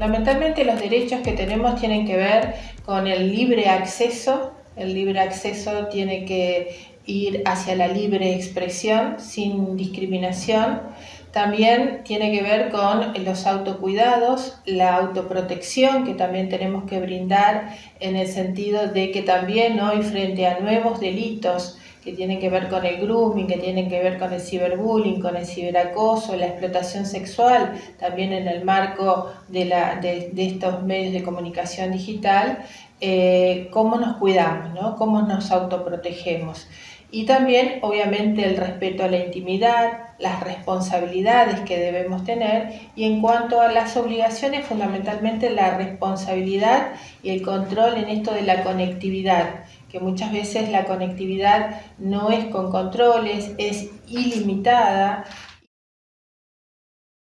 Fundamentalmente los derechos que tenemos tienen que ver con el libre acceso. El libre acceso tiene que ir hacia la libre expresión sin discriminación. También tiene que ver con los autocuidados, la autoprotección que también tenemos que brindar en el sentido de que también hoy frente a nuevos delitos que tienen que ver con el grooming, que tienen que ver con el ciberbullying, con el ciberacoso, la explotación sexual, también en el marco de, la, de, estos medios de comunicación digital, eh, cómo nos cuidamos, ¿no? cómo nos autoprotegemos. Y también, obviamente, el respeto a la intimidad, las responsabilidades que debemos tener y en cuanto a las obligaciones, fundamentalmente la responsabilidad y el control en esto de la conectividad, que muchas veces la conectividad no es con controles, es ilimitada,